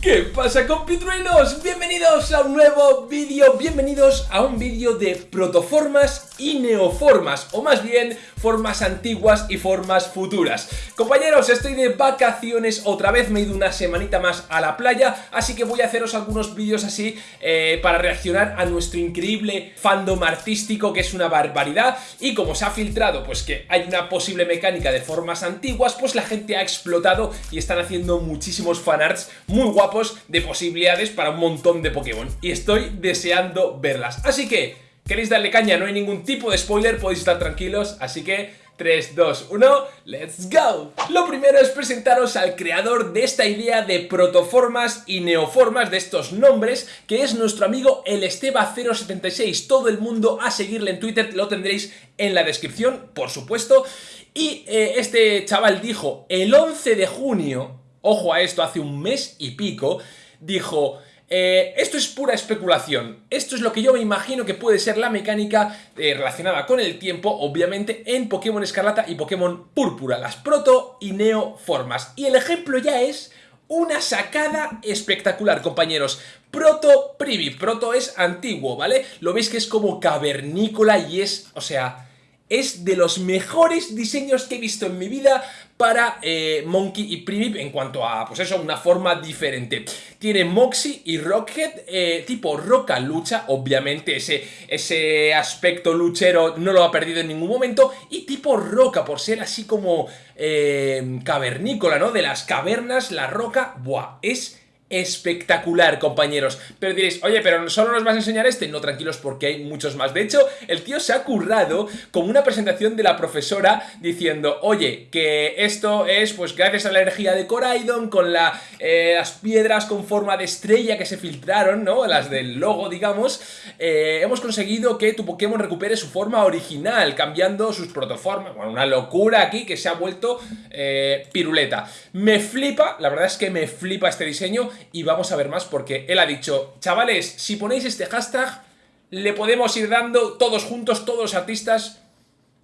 ¿Qué pasa compitruenos? Bienvenidos a un nuevo vídeo, bienvenidos a un vídeo de protoformas y neoformas, o más bien formas antiguas y formas futuras. Compañeros, estoy de vacaciones, otra vez me he ido una semanita más a la playa, así que voy a haceros algunos vídeos así eh, para reaccionar a nuestro increíble fandom artístico, que es una barbaridad, y como se ha filtrado pues que hay una posible mecánica de formas antiguas, pues la gente ha explotado y están haciendo muchísimos fanarts muy guapos de posibilidades para un montón de Pokémon y estoy deseando verlas. Así que, ¿queréis darle caña? No hay ningún tipo de spoiler, podéis estar tranquilos, así que... 3, 2, 1, ¡let's go! Lo primero es presentaros al creador de esta idea de protoformas y neoformas de estos nombres, que es nuestro amigo el Esteba076. Todo el mundo a seguirle en Twitter, lo tendréis en la descripción, por supuesto. Y eh, este chaval dijo el 11 de junio ojo a esto, hace un mes y pico, dijo... Eh, esto es pura especulación, esto es lo que yo me imagino que puede ser la mecánica eh, relacionada con el tiempo, obviamente, en Pokémon Escarlata y Pokémon Púrpura, las Proto y Neo formas. Y el ejemplo ya es una sacada espectacular, compañeros. Proto Privi, Proto es antiguo, ¿vale? Lo veis que es como cavernícola y es, o sea es de los mejores diseños que he visto en mi vida para eh, Monkey y Primip en cuanto a, pues eso, una forma diferente. Tiene Moxie y Rockhead, eh, tipo roca lucha, obviamente ese, ese aspecto luchero no lo ha perdido en ningún momento, y tipo roca, por ser así como eh, cavernícola, ¿no? De las cavernas, la roca, buah, es espectacular, compañeros. Pero diréis, oye, pero ¿solo nos vas a enseñar este? No, tranquilos, porque hay muchos más. De hecho, el tío se ha currado como una presentación de la profesora diciendo, oye, que esto es, pues, gracias a la energía de Coraidon, con eh, las piedras con forma de estrella que se filtraron, ¿no? Las del logo, digamos, eh, hemos conseguido que tu Pokémon recupere su forma original, cambiando sus protoformas. Bueno, una locura aquí que se ha vuelto eh, piruleta. Me flipa, la verdad es que me flipa este diseño y vamos a ver más porque él ha dicho, chavales, si ponéis este hashtag, le podemos ir dando todos juntos, todos los artistas.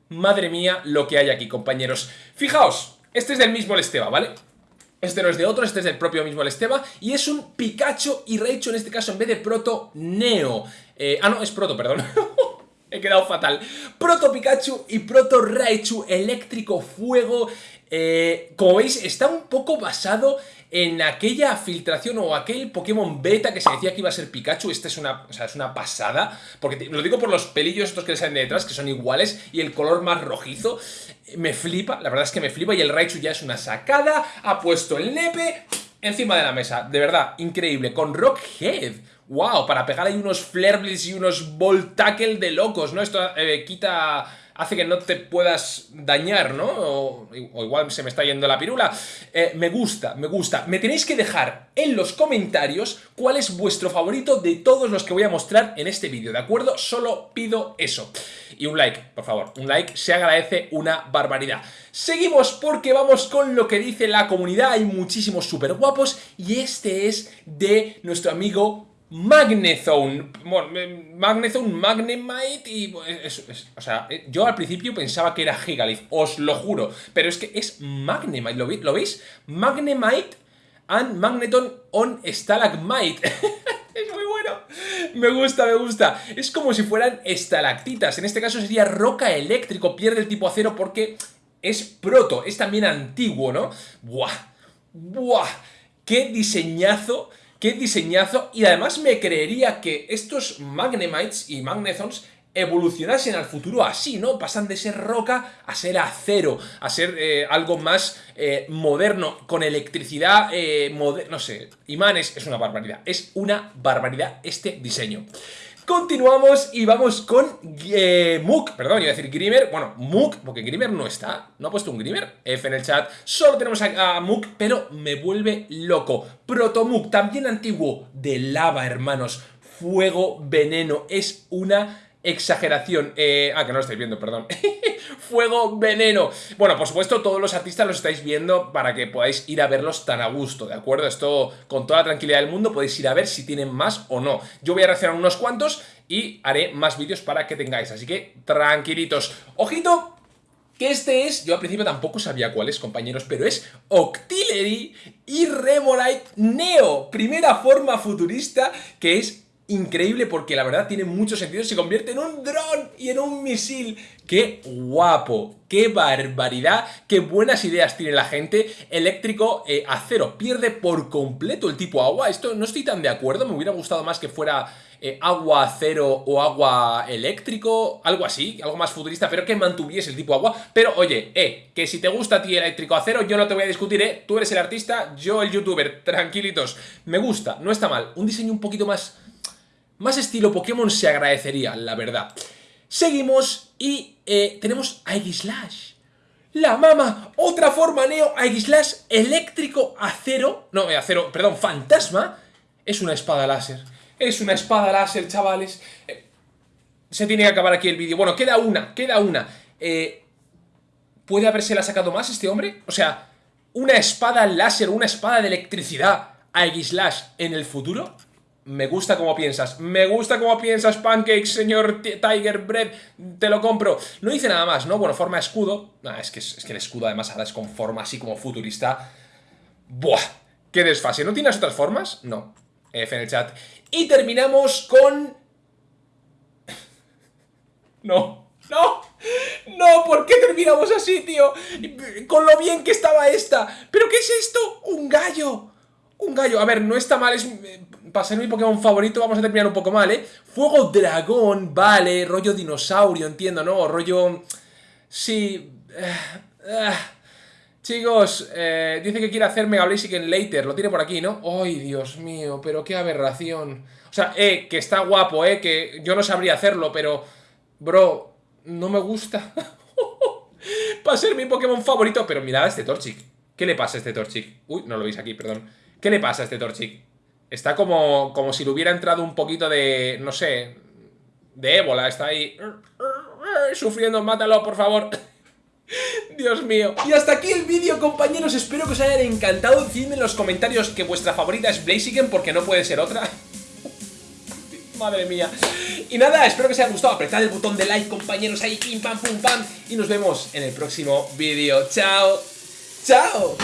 Madre mía lo que hay aquí, compañeros. Fijaos, este es del mismo Esteba, ¿vale? Este no es de otro, este es del propio mismo Esteba y es un Pikachu y Raichu en este caso en vez de Proto Neo. Eh, ah, no, es Proto, perdón. He quedado fatal. Proto Pikachu y Proto Raichu eléctrico fuego. Eh, como veis, está un poco basado en aquella filtración o aquel Pokémon beta que se decía que iba a ser Pikachu, esta es una, es una pasada, porque lo digo por los pelillos estos que le salen de detrás, que son iguales, y el color más rojizo, me flipa, la verdad es que me flipa, y el Raichu ya es una sacada, ha puesto el nepe encima de la mesa, de verdad, increíble, con Rockhead, wow, para pegar ahí unos Flareblitz y unos Volt Tackle de locos, ¿no? Esto eh, quita hace que no te puedas dañar, ¿no? O, igual se me está yendo la pirula. Eh, me gusta, me gusta. Me tenéis que dejar en los comentarios cuál es vuestro favorito de todos los que voy a mostrar en este vídeo, ¿de acuerdo? Solo pido eso. Y un like, por favor, un like se agradece una barbaridad. Seguimos porque vamos con lo que dice la comunidad, hay muchísimos súper guapos y este es de nuestro amigo Magnezone, Magnezone, Magnemite y... o sea, eh, yo al principio pensaba que era Gigalith, os lo juro, pero es que es Magnemite, ¿lo, ¿lo veis? Magnemite and Magneton on Stalagmite. es muy bueno, me gusta, me gusta. Es como si fueran estalactitas, en este caso sería roca eléctrico, pierde el tipo acero porque es proto, es también antiguo, ¿no? Buah, buah, qué diseñazo qué diseñazo y además me creería que estos Magnemites y Magnezons evolucionasen al futuro así, ¿no? Pasan de ser roca a ser acero, a ser eh, algo más eh, moderno, con electricidad, eh, no sé, imanes, es una barbaridad, es una barbaridad este diseño. Continuamos y vamos con eh, Mook, perdón, iba a decir Grimer, bueno, Mook, porque Grimer no está, no ha puesto un Grimer, F en el chat, solo tenemos a, Mook, pero me vuelve loco. Protomook, también antiguo, de lava, hermanos, fuego, veneno, es una exageración. Eh, ah, que no lo estáis viendo, perdón. Fuego, veneno. Bueno, por supuesto, todos los artistas los estáis viendo para que podáis ir a verlos tan a gusto, ¿de acuerdo? Esto, con toda la tranquilidad del mundo, podéis ir a ver si tienen más o no. Yo voy a reaccionar unos cuantos y haré más vídeos para que tengáis. Así que, tranquilitos. ¡Ojito! que este es, yo al principio tampoco sabía cuál es, compañeros, pero es Octillery y Remorite Neo, primera forma futurista que es increíble porque la verdad tiene mucho sentido, se convierte en un dron y en un misil. ¡Qué guapo! ¡Qué barbaridad! ¡Qué buenas ideas tiene la gente! Eléctrico eh, acero, pierde por completo el tipo agua. Esto no estoy tan de acuerdo, me hubiera gustado más que fuera eh, agua acero o agua eléctrico, algo así, algo más futurista, pero que mantuviese el tipo agua. Pero oye, eh, que si te gusta a ti eléctrico acero, yo no te voy a discutir, eh, tú eres el artista, yo el youtuber, tranquilitos. Me gusta, no está mal, un diseño un poquito más más estilo Pokémon se agradecería, la verdad. Seguimos y eh, tenemos a Slash. La mama, otra forma Neo, Slash eléctrico acero, no, eh, acero, perdón, fantasma, es una espada láser. Es una espada láser, chavales. Eh, se tiene que acabar aquí el vídeo. Bueno, queda una, queda una. ¿Puede haberse la sacado más este hombre? O sea, una espada láser, una espada de electricidad a Slash en el futuro. Me gusta cómo piensas, me gusta cómo piensas, Pancakes, señor Tiger Bread, te lo compro. No dice nada más, ¿no? Bueno, forma escudo. es, que, es que el escudo además ahora es con forma así como futurista. ¡Buah! ¡Qué desfase! ¿No tienes otras formas? No. F en el chat. Y terminamos con... No. ¡No! ¡No! ¿Por qué terminamos así, tío? Con lo bien que estaba esta. ¿Pero qué es esto? ¡Un gallo! Un gallo. A ver, no está mal, es para ser mi Pokémon favorito vamos a terminar un poco mal, ¿eh? Fuego Dragón, vale, rollo dinosaurio, entiendo, ¿no? Rollo... Sí... Eh, eh. Chicos, eh, dice que quiere hacer Mega Blaziken later, lo tiene por aquí, ¿no? ¡Ay, Dios mío! Pero qué aberración. O sea, eh, que está guapo, eh, que yo no sabría hacerlo, pero... Bro, no me gusta. Para ser mi Pokémon favorito, pero mirad a este Torchic. ¿Qué le pasa a este Torchic? Uy, no lo veis aquí, perdón. ¿Qué le pasa a este Torchic? Está como, como si le hubiera entrado un poquito de, no sé, de ébola. Está ahí sufriendo. Mátalo, por favor. Dios mío. Y hasta aquí el vídeo, compañeros. Espero que os hayan encantado. Decidme en los comentarios que vuestra favorita es Blaziken, porque no puede ser otra. Madre mía. Y nada, espero que os haya gustado. Apretad el botón de like, compañeros, ahí, pim, pam, pum, pam. Y nos vemos en el próximo vídeo. Chao. Chao.